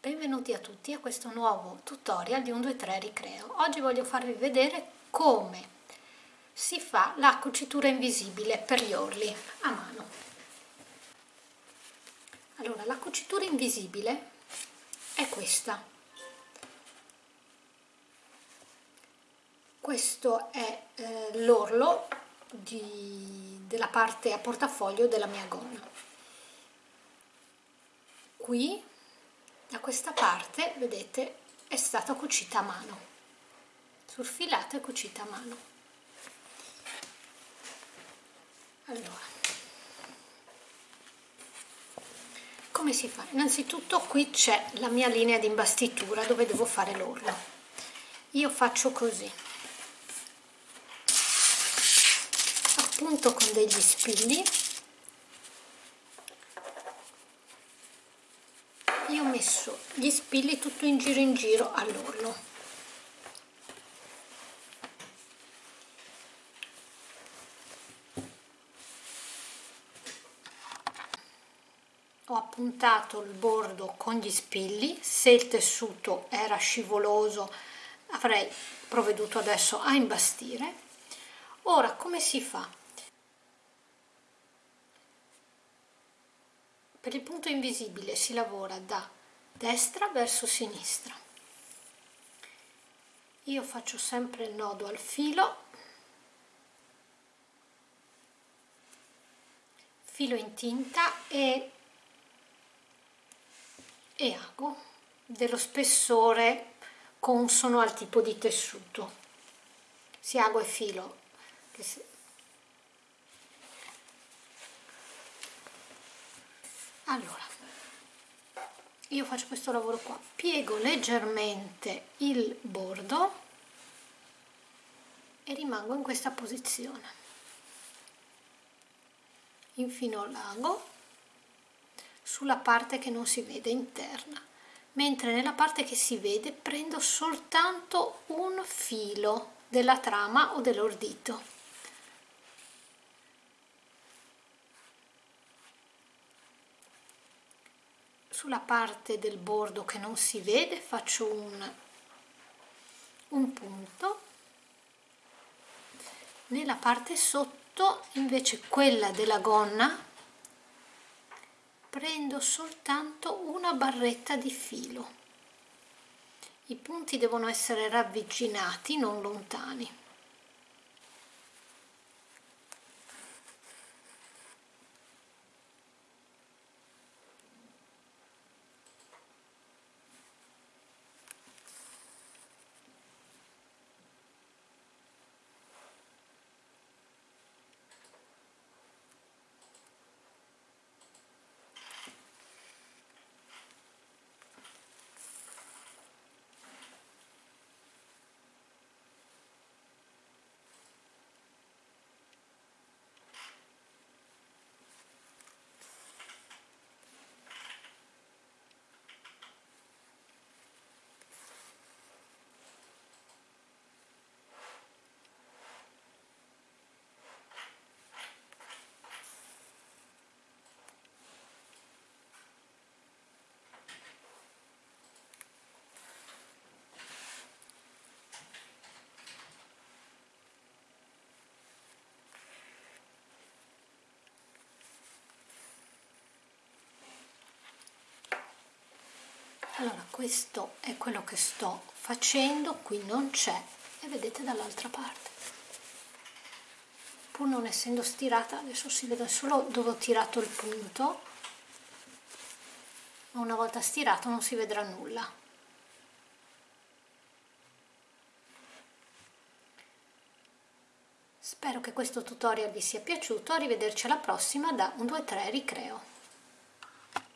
Benvenuti a tutti a questo nuovo tutorial di 123 Ricreo. Oggi voglio farvi vedere come si fa la cucitura invisibile per gli orli a mano. Allora, la cucitura invisibile è questa. Questo è eh, l'orlo della parte a portafoglio della mia gonna. Qui da questa parte vedete è stata cucita a mano. Sul filato è cucita a mano. Allora. Come si fa? innanzitutto qui c'è la mia linea di imbastitura dove devo fare l'orlo. Io faccio così. Appunto con degli spilli ho messo gli spilli tutto in giro in giro all'orlo ho appuntato il bordo con gli spilli. Se il tessuto era scivoloso avrei provveduto adesso a imbastire. Ora come si fa Per il punto invisibile si lavora da destra verso sinistra. Io faccio sempre il nodo al filo, filo in tinta e, e ago dello spessore consono al tipo di tessuto. Si ago e filo allora io faccio questo lavoro qua. Piego leggermente il bordo e rimango in questa posizione. Infino l'ago sulla parte che non si vede interna. Mentre nella parte che si vede prendo soltanto un filo della trama o dell'ordito sulla parte del bordo che non si vede faccio un, un punto. Nella parte sotto invece quella della gonna prendo soltanto una barretta di filo. I punti devono essere ravvicinati non lontani allora questo è quello che sto facendo qui non c'è e vedete dall'altra parte. Pur non essendo stirata adesso si vede solo dove ho tirato il punto. Ma una volta stirato non si vedrà nulla. Spero che questo tutorial vi sia piaciuto arrivederci alla prossima da 1 2 3 ricreo